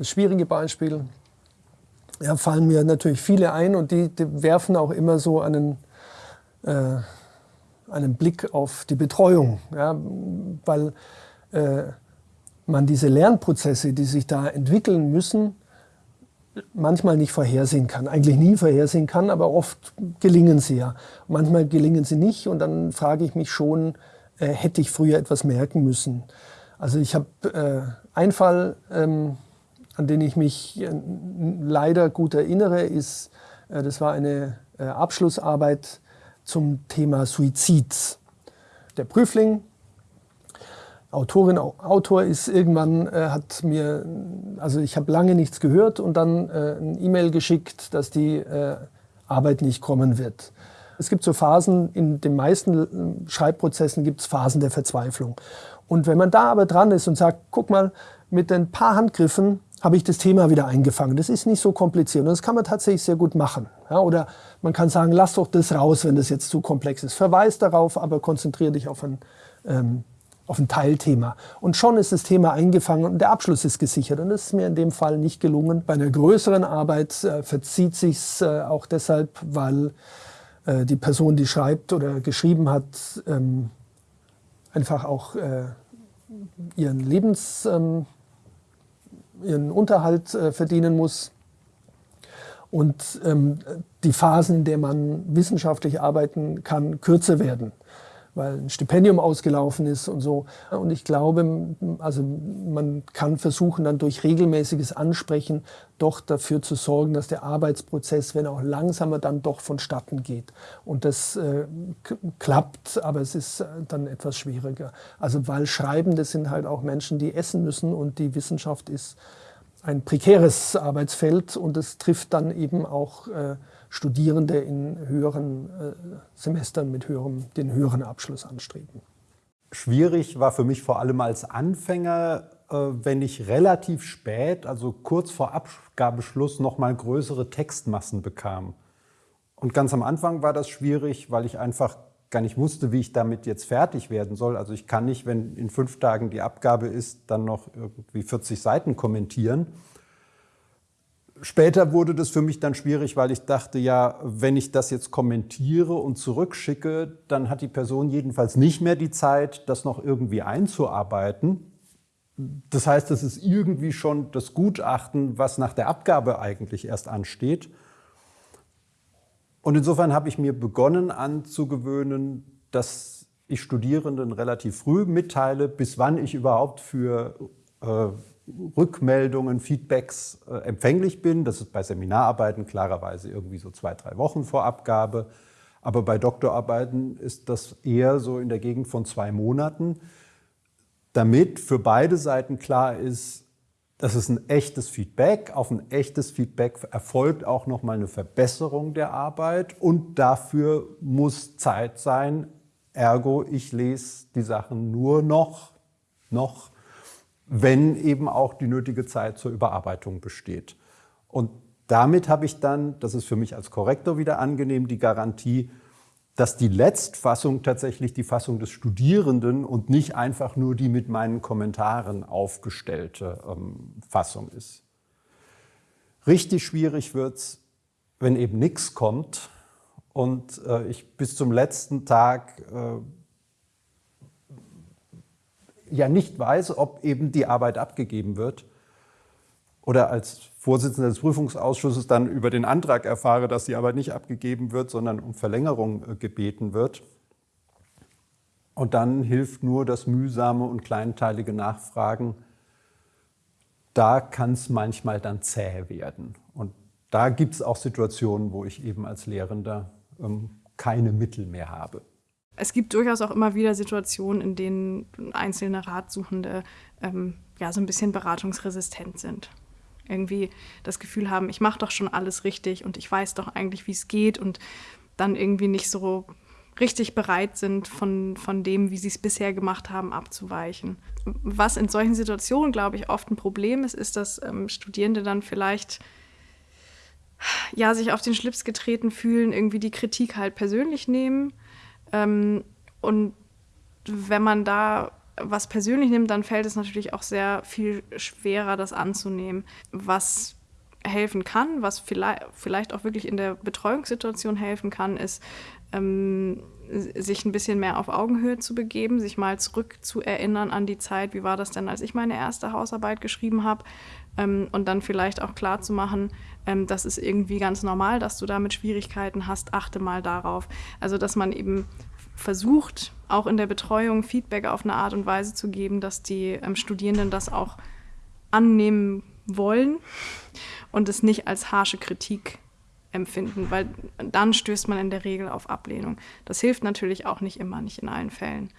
das schwierige Beispiel. Ja, fallen mir natürlich viele ein und die, die werfen auch immer so einen, äh, einen Blick auf die Betreuung, ja, weil äh, man diese Lernprozesse, die sich da entwickeln müssen, manchmal nicht vorhersehen kann, eigentlich nie vorhersehen kann, aber oft gelingen sie ja. Manchmal gelingen sie nicht und dann frage ich mich schon, äh, hätte ich früher etwas merken müssen. Also ich habe äh, einen Fall, ähm, an den ich mich äh, leider gut erinnere, ist, äh, das war eine äh, Abschlussarbeit zum Thema Suizid. Der Prüfling Autorin, Autor ist irgendwann, hat mir, also ich habe lange nichts gehört und dann ein E-Mail geschickt, dass die Arbeit nicht kommen wird. Es gibt so Phasen, in den meisten Schreibprozessen gibt es Phasen der Verzweiflung. Und wenn man da aber dran ist und sagt, guck mal, mit ein paar Handgriffen habe ich das Thema wieder eingefangen. Das ist nicht so kompliziert und das kann man tatsächlich sehr gut machen. Ja, oder man kann sagen, lass doch das raus, wenn das jetzt zu komplex ist. Verweis darauf, aber konzentriere dich auf ein ähm, auf ein Teilthema. Und schon ist das Thema eingefangen und der Abschluss ist gesichert. Und das ist mir in dem Fall nicht gelungen. Bei einer größeren Arbeit äh, verzieht sich es äh, auch deshalb, weil äh, die Person, die schreibt oder geschrieben hat, ähm, einfach auch äh, ihren Lebens, ähm, ihren Unterhalt äh, verdienen muss. Und ähm, die Phasen, in denen man wissenschaftlich arbeiten kann, kürzer werden weil ein Stipendium ausgelaufen ist und so. Und ich glaube, also man kann versuchen, dann durch regelmäßiges Ansprechen doch dafür zu sorgen, dass der Arbeitsprozess, wenn auch langsamer, dann doch vonstatten geht. Und das äh, klappt, aber es ist äh, dann etwas schwieriger. Also weil Schreibende sind halt auch Menschen, die essen müssen und die Wissenschaft ist ein prekäres Arbeitsfeld und es trifft dann eben auch äh, Studierende in höheren äh, Semestern mit höherem, den höheren Abschluss anstreben. Schwierig war für mich vor allem als Anfänger, äh, wenn ich relativ spät, also kurz vor Abgabeschluss, noch mal größere Textmassen bekam. Und ganz am Anfang war das schwierig, weil ich einfach gar nicht wusste, wie ich damit jetzt fertig werden soll. Also ich kann nicht, wenn in fünf Tagen die Abgabe ist, dann noch irgendwie 40 Seiten kommentieren. Später wurde das für mich dann schwierig, weil ich dachte, ja, wenn ich das jetzt kommentiere und zurückschicke, dann hat die Person jedenfalls nicht mehr die Zeit, das noch irgendwie einzuarbeiten. Das heißt, das ist irgendwie schon das Gutachten, was nach der Abgabe eigentlich erst ansteht. Und insofern habe ich mir begonnen anzugewöhnen, dass ich Studierenden relativ früh mitteile, bis wann ich überhaupt für äh, Rückmeldungen, Feedbacks äh, empfänglich bin. Das ist bei Seminararbeiten klarerweise irgendwie so zwei, drei Wochen vor Abgabe. Aber bei Doktorarbeiten ist das eher so in der Gegend von zwei Monaten, damit für beide Seiten klar ist, das ist ein echtes Feedback. Auf ein echtes Feedback erfolgt auch nochmal eine Verbesserung der Arbeit und dafür muss Zeit sein. Ergo, ich lese die Sachen nur noch, noch wenn eben auch die nötige Zeit zur Überarbeitung besteht. Und damit habe ich dann, das ist für mich als Korrektor wieder angenehm, die Garantie, dass die Letztfassung tatsächlich die Fassung des Studierenden und nicht einfach nur die mit meinen Kommentaren aufgestellte ähm, Fassung ist. Richtig schwierig wird es, wenn eben nichts kommt und äh, ich bis zum letzten Tag äh, ja nicht weiß, ob eben die Arbeit abgegeben wird oder als Vorsitzender des Prüfungsausschusses dann über den Antrag erfahre, dass die Arbeit nicht abgegeben wird, sondern um Verlängerung äh, gebeten wird. Und dann hilft nur das mühsame und kleinteilige Nachfragen. Da kann es manchmal dann zäh werden. Und da gibt es auch Situationen, wo ich eben als Lehrender ähm, keine Mittel mehr habe es gibt durchaus auch immer wieder Situationen, in denen einzelne Ratsuchende ähm, ja, so ein bisschen beratungsresistent sind. Irgendwie das Gefühl haben, ich mache doch schon alles richtig und ich weiß doch eigentlich, wie es geht und dann irgendwie nicht so richtig bereit sind, von, von dem, wie sie es bisher gemacht haben, abzuweichen. Was in solchen Situationen, glaube ich, oft ein Problem ist, ist, dass ähm, Studierende dann vielleicht ja, sich auf den Schlips getreten fühlen, irgendwie die Kritik halt persönlich nehmen ähm, und wenn man da was persönlich nimmt, dann fällt es natürlich auch sehr viel schwerer, das anzunehmen, was helfen kann, was vielleicht, auch wirklich in der Betreuungssituation helfen kann, ist, ähm, sich ein bisschen mehr auf Augenhöhe zu begeben, sich mal zurück zu erinnern an die Zeit, wie war das denn, als ich meine erste Hausarbeit geschrieben habe? Ähm, und dann vielleicht auch klar zu machen, ähm, das ist irgendwie ganz normal, dass du damit Schwierigkeiten hast, achte mal darauf. Also dass man eben versucht, auch in der Betreuung Feedback auf eine Art und Weise zu geben, dass die ähm, Studierenden das auch annehmen wollen und es nicht als harsche Kritik empfinden, weil dann stößt man in der Regel auf Ablehnung. Das hilft natürlich auch nicht immer, nicht in allen Fällen.